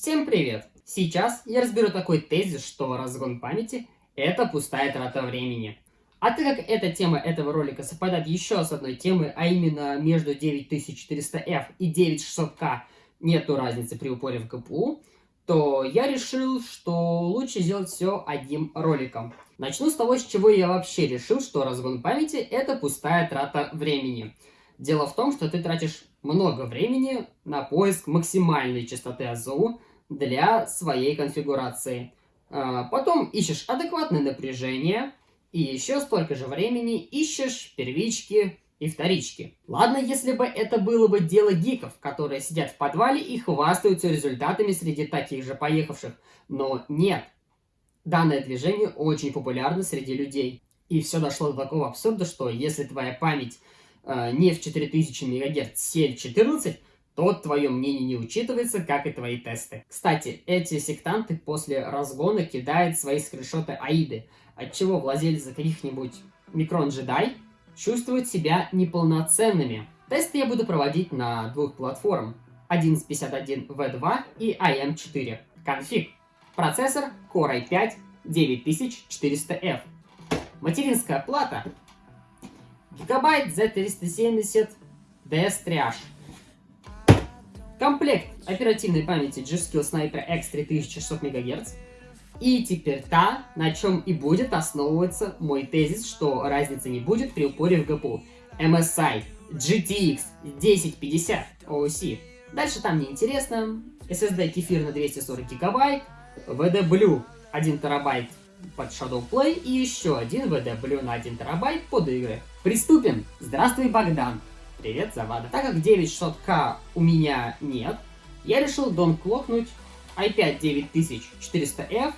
Всем привет! Сейчас я разберу такой тезис, что разгон памяти – это пустая трата времени. А так как эта тема этого ролика совпадает еще с одной темой, а именно между 9400F и 9600K нету разницы при упоре в ГПУ, то я решил, что лучше сделать все одним роликом. Начну с того, с чего я вообще решил, что разгон памяти – это пустая трата времени. Дело в том, что ты тратишь много времени на поиск максимальной частоты АЗУ для своей конфигурации. А, потом ищешь адекватное напряжение, и еще столько же времени ищешь первички и вторички. Ладно, если бы это было бы дело гиков, которые сидят в подвале и хвастаются результатами среди таких же поехавших. Но нет. Данное движение очень популярно среди людей. И все дошло до такого абсурда, что если твоя память э, не в 4000 МГц, сель 14, то твое мнение не учитывается, как и твои тесты. Кстати, эти сектанты после разгона кидают свои скриншоты Аиды, отчего владельцы каких-нибудь микрон джедай чувствуют себя неполноценными. Тесты я буду проводить на двух платформах. 1151V2 и AM4. Конфиг. Процессор Core i5 9400F. Материнская плата. Гигабайт Z370 DS Triage. Комплект оперативной памяти G-Skill Sniper X 3600 МГц. И теперь та, на чем и будет основываться мой тезис, что разницы не будет при упоре в ГПУ. MSI GTX 1050 OC. Дальше там неинтересно. SSD кефир на 240 гигабайт. VD Blue 1 терабайт под Shadow Play и еще один VD Blue на 1 терабайт под игры. Приступим! Здравствуй, Богдан! Привет, Завада. Так как 9600К у меня нет, я решил донклокнуть i5 9400F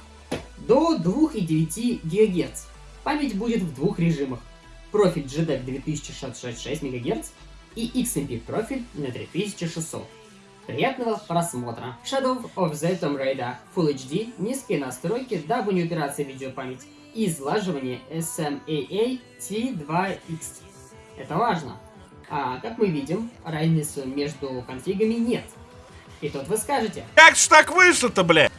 до 2,9 ГГц. Память будет в двух режимах. Профиль GDEC 2666 МГц и XMP профиль на 3600. Приятного просмотра! Shadow of the Tomb Raider Full HD, низкие настройки, дабы не упираться в видеопамять и излаживание SMAA T2X. Это важно. А, как мы видим, разницы между конфигами нет. И тут вы скажете... Как ж так вышло-то, блядь?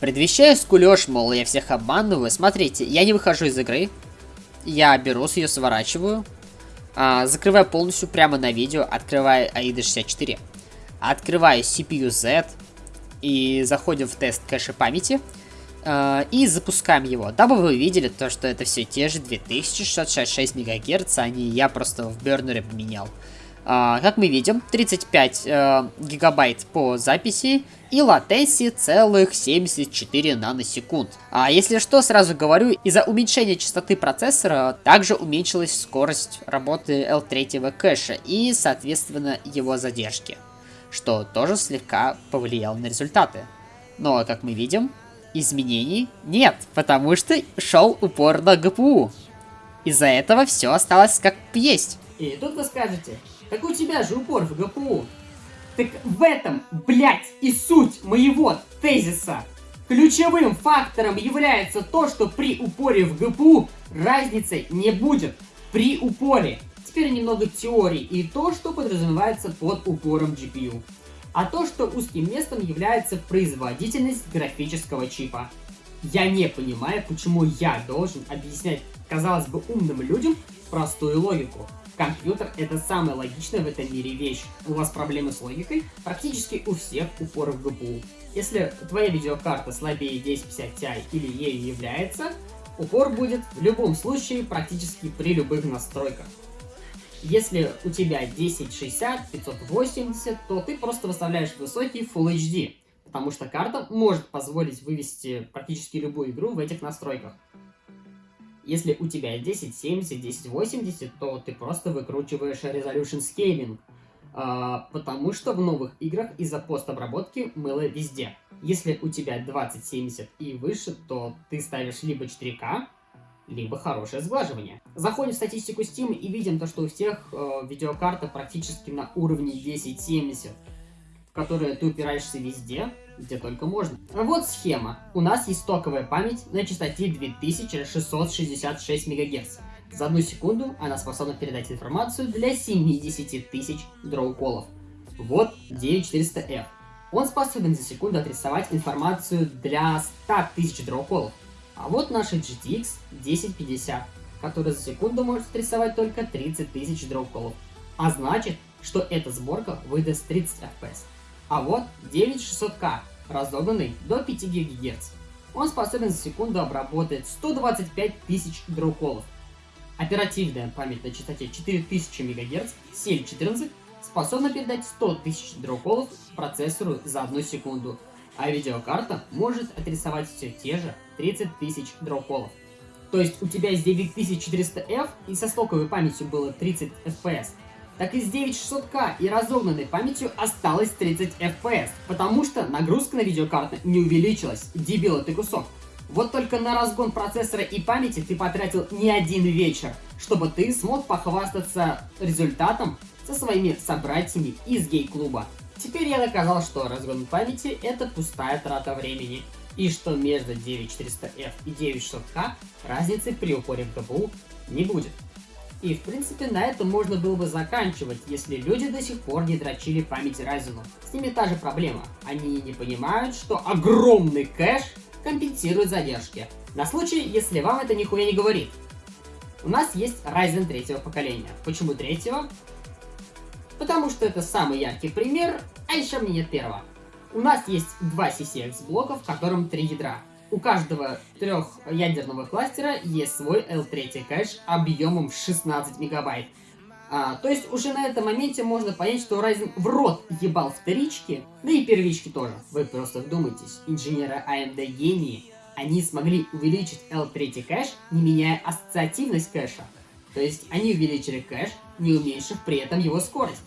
Предвещаю скулёж, мол, я всех обманываю. Смотрите, я не выхожу из игры. Я беру, ее сворачиваю. А, закрываю полностью прямо на видео. Открываю AIDA 64. Открываю CPU Z. И заходим в тест кэша памяти. А, и запускаем его. Дабы вы видели то, что это все те же 2666 МГц, а не я просто в бернере поменял. А, как мы видим, 35 э, гигабайт по записи и латенси целых 74 наносекунд. А если что, сразу говорю, из-за уменьшения частоты процессора также уменьшилась скорость работы L3 кэша и, соответственно, его задержки, что тоже слегка повлияло на результаты. Но, как мы видим, изменений нет, потому что шел упор на ГПУ. Из-за этого все осталось как есть. И тут вы скажете, так у тебя же упор в ГПУ. Так в этом, блять, и суть моего тезиса. Ключевым фактором является то, что при упоре в ГПУ разницы не будет. При упоре. Теперь немного теории и то, что подразумевается под упором GPU. А то, что узким местом является производительность графического чипа. Я не понимаю, почему я должен объяснять, казалось бы, умным людям простую логику. Компьютер — это самая логичная в этом мире вещь. У вас проблемы с логикой? Практически у всех упоров в ГПУ. Если твоя видеокарта слабее 1050 Ti или ею является, упор будет в любом случае практически при любых настройках. Если у тебя 1060, 580, то ты просто выставляешь высокий Full HD, потому что карта может позволить вывести практически любую игру в этих настройках. Если у тебя 1070, 1080, то ты просто выкручиваешь Resolution Scaling, э, потому что в новых играх из-за постобработки мыло везде. Если у тебя 2070 и выше, то ты ставишь либо 4К, либо хорошее сглаживание. Заходим в статистику Steam и видим то, что у всех э, видеокарта практически на уровне 1070, в которой ты упираешься везде, где только можно. Вот схема. У нас есть стоковая память на частоте 2666 МГц. За одну секунду она способна передать информацию для 70 тысяч дроуколов. Вот 9400F. Он способен за секунду отрисовать информацию для 100 тысяч дроуколов. А вот наша GTX 1050, которая за секунду может отрисовать только 30 тысяч дроуколов. А значит, что эта сборка выдаст 30 FPS. А вот 9600K, разогнанный до 5 ГГц. Он способен за секунду обработать 125 тысяч дроуколов. Оперативная память на частоте 4000 МГц, CL14, способна передать 100 тысяч дроуколов процессору за одну секунду, а видеокарта может отрисовать все те же 30 тысяч дроуколов. То есть у тебя есть 9400F и со стоковой памятью было 30 FPS, так и с 9600K и разогнанной памятью осталось 30 FPS, потому что нагрузка на видеокарту не увеличилась, дебил ты кусок. Вот только на разгон процессора и памяти ты потратил не один вечер, чтобы ты смог похвастаться результатом со своими собратьями из гей-клуба. Теперь я доказал, что разгон памяти это пустая трата времени, и что между 9400F и 9600K разницы при упоре в ГПУ не будет. И в принципе на этом можно было бы заканчивать, если люди до сих пор не дрочили память Ryzen. С ними та же проблема. Они не понимают, что огромный кэш компенсирует задержки. На случай, если вам это нихуя не говорит. У нас есть Ryzen третьего поколения. Почему третьего? Потому что это самый яркий пример, а еще мне нет первого. У нас есть два CCX блока, в котором три ядра. У каждого трехъядерного кластера есть свой L3 кэш объемом в 16 мегабайт. А, то есть уже на этом моменте можно понять, что Ryzen в рот ебал вторички, да и первички тоже. Вы просто вдумайтесь, инженеры AMD гении, они смогли увеличить L3 кэш, не меняя ассоциативность кэша. То есть они увеличили кэш, не уменьшив при этом его скорость.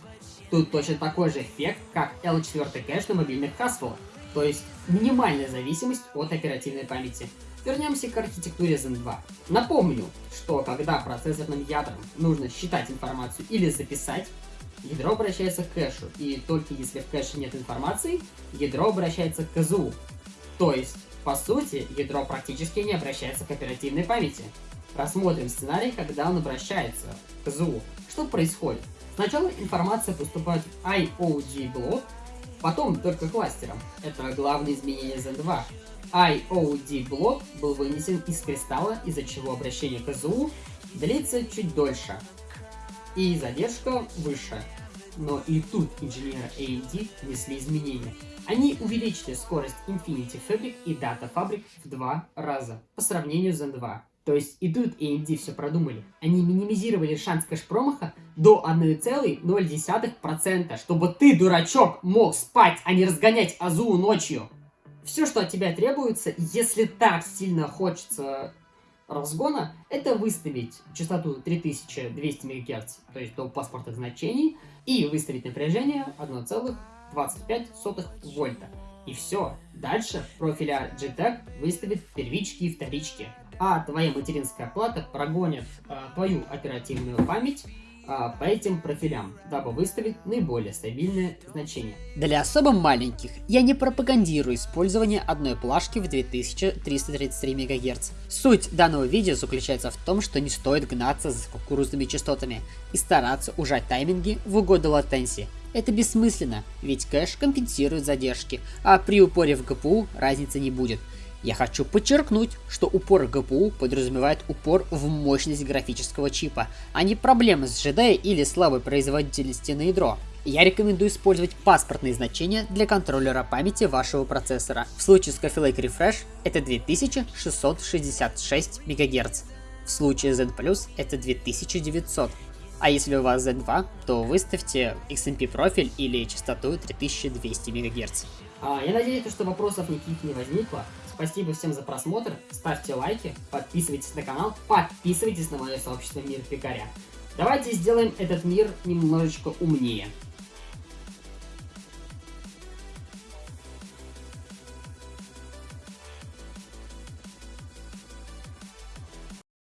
Тут точно такой же эффект, как L4 кэш на мобильных Haswell. То есть минимальная зависимость от оперативной памяти. Вернемся к архитектуре Zen 2. Напомню, что когда процессорным ядром нужно считать информацию или записать, ядро обращается к кэшу, и только если в кэше нет информации, ядро обращается к КЗУ. То есть, по сути, ядро практически не обращается к оперативной памяти. Рассмотрим сценарий, когда он обращается к КЗУ. Что происходит? Сначала информация поступает в IOG блок, потом только кластером. Это главное изменение Zen 2. IOD блок был вынесен из кристалла, из-за чего обращение к КЗУ длится чуть дольше. И задержка выше. Но и тут инженеры AMD внесли изменения. Они увеличили скорость Infinity Fabric и Data Fabric в два раза по сравнению с Zen 2. То есть и тут AMD все продумали. Они минимизировали шанс кэш-промаха до 1,0%, чтобы ты, дурачок, мог спать, а не разгонять Азу ночью. Все, что от тебя требуется, если так сильно хочется разгона, это выставить частоту 3200 МГц, то есть до паспортных значений, и выставить напряжение 1,25 вольта. И все. Дальше профиля GTEC выставит первички и вторички а твоя материнская плата прогонит а, твою оперативную память а, по этим профилям, дабы выставить наиболее стабильное значение. Для особо маленьких я не пропагандирую использование одной плашки в 2333 МГц. Суть данного видео заключается в том, что не стоит гнаться за кукурузными частотами и стараться ужать тайминги в угоду латенции. Это бессмысленно, ведь кэш компенсирует задержки, а при упоре в ГПУ разницы не будет. Я хочу подчеркнуть, что упор ГПУ подразумевает упор в мощность графического чипа, а не проблемы с GD или слабой производительности на ядро. Я рекомендую использовать паспортные значения для контроллера памяти вашего процессора. В случае с Coffee Lake Refresh это 2666 МГц. В случае Z Plus это 2900. А если у вас Z2, то выставьте XMP профиль или частоту 3200 МГц. А, я надеюсь, что вопросов никаких не возникло. Спасибо всем за просмотр, ставьте лайки, подписывайтесь на канал, подписывайтесь на мое сообщество Мир Пикаря. Давайте сделаем этот мир немножечко умнее.